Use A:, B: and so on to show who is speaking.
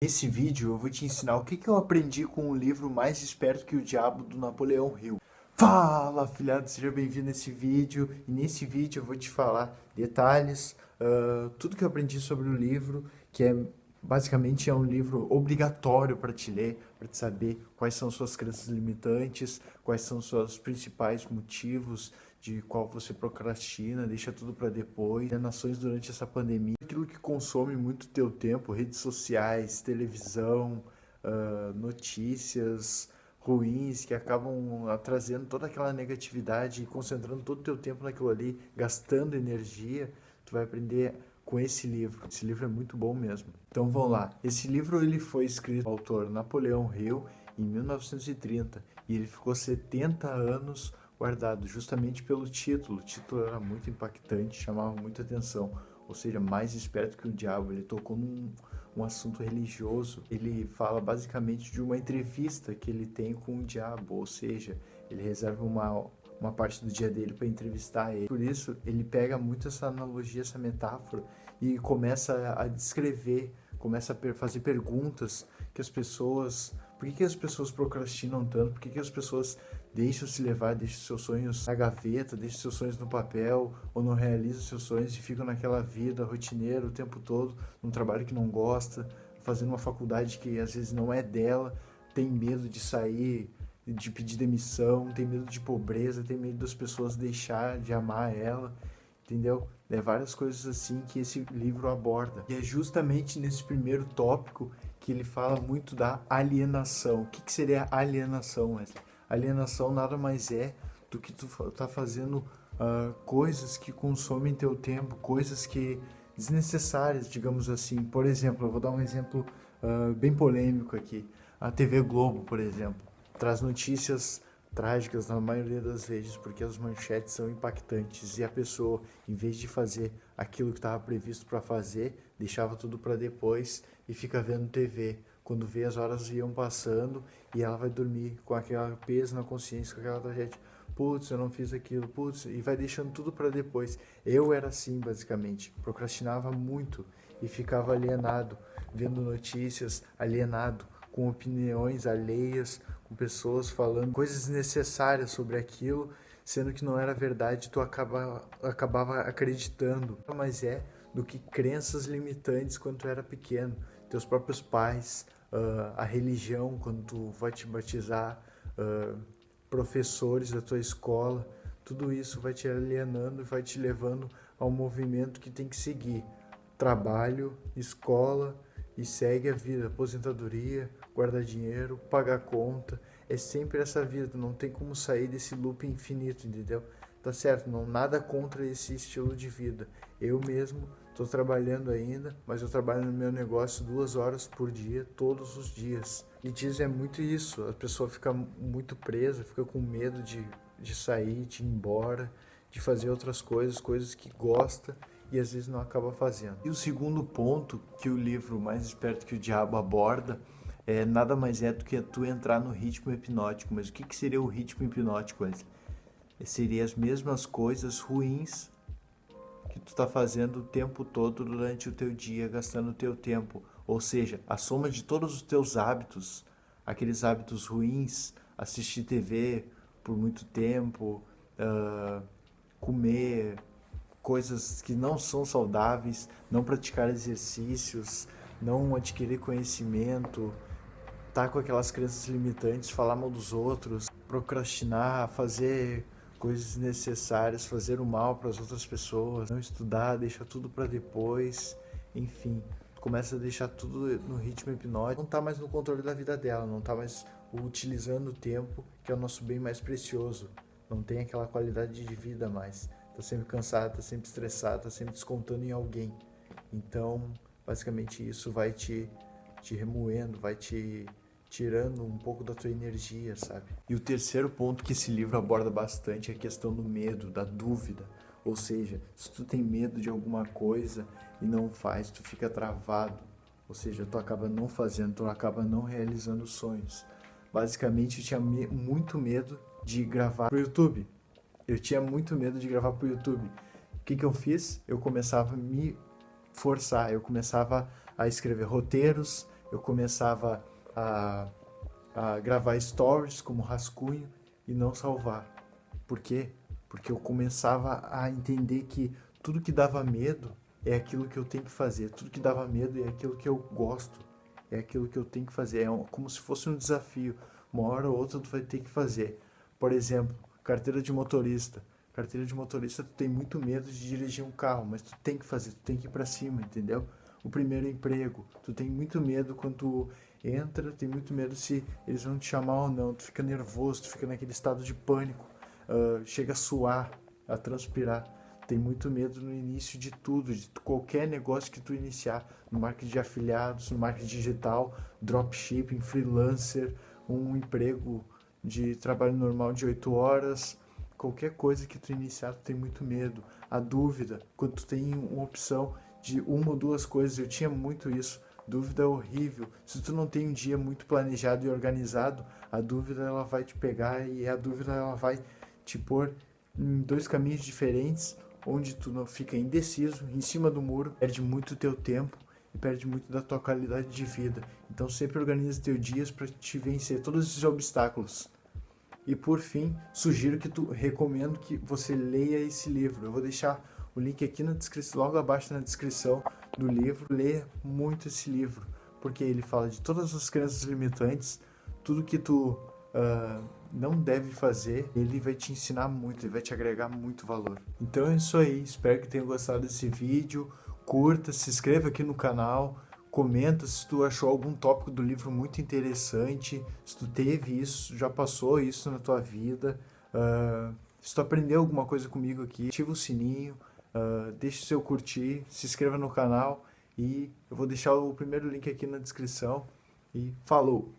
A: Nesse vídeo eu vou te ensinar o que, que eu aprendi com o livro Mais Esperto que o Diabo, do Napoleão Hill. Fala, afilhado, seja bem-vindo nesse vídeo. E nesse vídeo eu vou te falar detalhes, uh, tudo que eu aprendi sobre o livro, que é basicamente é um livro obrigatório para te ler, para te saber quais são suas crenças limitantes, quais são seus principais motivos de qual você procrastina, deixa tudo para depois, nações durante essa pandemia, aquilo que consome muito teu tempo, redes sociais, televisão, uh, notícias ruins que acabam trazendo toda aquela negatividade e concentrando todo o teu tempo naquilo ali, gastando energia, tu vai aprender com esse livro. Esse livro é muito bom mesmo. Então vamos lá. Esse livro ele foi escrito pelo autor Napoleão Hill em 1930 e ele ficou 70 anos guardado justamente pelo título. O título era muito impactante, chamava muita atenção. Ou seja, mais esperto que o diabo. Ele tocou num um assunto religioso. Ele fala basicamente de uma entrevista que ele tem com o diabo. Ou seja, ele reserva uma, uma parte do dia dele para entrevistar ele. Por isso, ele pega muito essa analogia, essa metáfora e começa a descrever, começa a fazer perguntas que as pessoas por que, que as pessoas procrastinam tanto? Por que, que as pessoas deixam se levar, deixam seus sonhos na gaveta, deixam seus sonhos no papel, ou não realizam seus sonhos e ficam naquela vida rotineira o tempo todo, num trabalho que não gosta, fazendo uma faculdade que às vezes não é dela, tem medo de sair, de pedir demissão, tem medo de pobreza, tem medo das pessoas deixar de amar ela, entendeu? É várias coisas assim que esse livro aborda. E é justamente nesse primeiro tópico que ele fala muito da alienação. O que, que seria alienação, Wesley? Alienação nada mais é do que tu tá fazendo uh, coisas que consomem teu tempo, coisas que desnecessárias, digamos assim. Por exemplo, eu vou dar um exemplo uh, bem polêmico aqui. A TV Globo, por exemplo, traz notícias trágicas na maioria das vezes, porque as manchetes são impactantes e a pessoa, em vez de fazer aquilo que estava previsto para fazer, deixava tudo para depois e fica vendo TV. Quando vê as horas iam passando e ela vai dormir com aquela peso na consciência, com aquela tragédia. Putz, eu não fiz aquilo, putz, e vai deixando tudo para depois. Eu era assim, basicamente. Procrastinava muito e ficava alienado, vendo notícias, alienado, com opiniões alheias, com pessoas falando coisas necessárias sobre aquilo, sendo que não era verdade, tu acaba, acabava acreditando. Mas é do que crenças limitantes quando tu era pequeno, teus próprios pais, uh, a religião quando tu vai te batizar, uh, professores da tua escola, tudo isso vai te alienando e vai te levando ao movimento que tem que seguir. Trabalho, escola e segue a vida, aposentadoria, guardar dinheiro, pagar conta. É sempre essa vida, não tem como sair desse loop infinito, entendeu? Tá certo, não nada contra esse estilo de vida. Eu mesmo estou trabalhando ainda, mas eu trabalho no meu negócio duas horas por dia, todos os dias. E diz é muito isso, a pessoa fica muito presa, fica com medo de, de sair, de ir embora, de fazer outras coisas, coisas que gosta e às vezes não acaba fazendo. E o segundo ponto que o livro Mais Esperto que o Diabo aborda é nada mais é do que tu entrar no ritmo hipnótico. Mas o que, que seria o ritmo hipnótico, Wesley? Seria as mesmas coisas ruins tu está fazendo o tempo todo durante o teu dia, gastando o teu tempo. Ou seja, a soma de todos os teus hábitos, aqueles hábitos ruins, assistir TV por muito tempo, uh, comer coisas que não são saudáveis, não praticar exercícios, não adquirir conhecimento, tá com aquelas crenças limitantes, falar mal dos outros, procrastinar, fazer coisas necessárias, fazer o mal para as outras pessoas, não estudar, deixar tudo para depois, enfim, começa a deixar tudo no ritmo hipnótico, não tá mais no controle da vida dela, não tá mais utilizando o tempo, que é o nosso bem mais precioso, não tem aquela qualidade de vida mais, tá sempre cansada, tá sempre estressada, tá sempre descontando em alguém. Então, basicamente isso vai te te remoendo, vai te tirando um pouco da tua energia, sabe? E o terceiro ponto que esse livro aborda bastante é a questão do medo, da dúvida. Ou seja, se tu tem medo de alguma coisa e não faz, tu fica travado. Ou seja, tu acaba não fazendo, tu acaba não realizando sonhos. Basicamente, eu tinha me muito medo de gravar pro YouTube. Eu tinha muito medo de gravar pro YouTube. O que, que eu fiz? Eu começava a me forçar, eu começava a escrever roteiros, eu começava a, a gravar stories como rascunho e não salvar. Por quê? Porque eu começava a entender que tudo que dava medo é aquilo que eu tenho que fazer, tudo que dava medo é aquilo que eu gosto, é aquilo que eu tenho que fazer, é como se fosse um desafio. Uma hora ou outra tu vai ter que fazer. Por exemplo, carteira de motorista. Carteira de motorista, tu tem muito medo de dirigir um carro, mas tu tem que fazer, tu tem que ir para cima, entendeu? O primeiro emprego, tu tem muito medo quando tu entra, tem muito medo se eles vão te chamar ou não, tu fica nervoso, tu fica naquele estado de pânico, uh, chega a suar, a transpirar. Tem muito medo no início de tudo, de qualquer negócio que tu iniciar, no marketing de afiliados, no marketing digital, dropshipping, freelancer, um emprego de trabalho normal de 8 horas, qualquer coisa que tu iniciar, tu tem muito medo. A dúvida, quando tu tem uma opção de uma ou duas coisas, eu tinha muito isso, Dúvida é horrível. Se tu não tem um dia muito planejado e organizado, a dúvida ela vai te pegar e a dúvida ela vai te pôr em dois caminhos diferentes, onde tu não fica indeciso, em cima do muro, perde muito teu tempo e perde muito da tua qualidade de vida. Então sempre organiza teus dias para te vencer todos esses obstáculos. E por fim, sugiro que tu recomendo que você leia esse livro. Eu vou deixar o link aqui na descrição, logo abaixo na descrição do livro. Lê muito esse livro, porque ele fala de todas as crenças limitantes, tudo que tu uh, não deve fazer, ele vai te ensinar muito, ele vai te agregar muito valor. Então é isso aí, espero que tenham gostado desse vídeo, curta, se inscreva aqui no canal, comenta se tu achou algum tópico do livro muito interessante, se tu teve isso, já passou isso na tua vida, uh, se tu aprendeu alguma coisa comigo aqui, ativa o sininho, Uh, deixe seu curtir, se inscreva no canal e eu vou deixar o primeiro link aqui na descrição. E falou!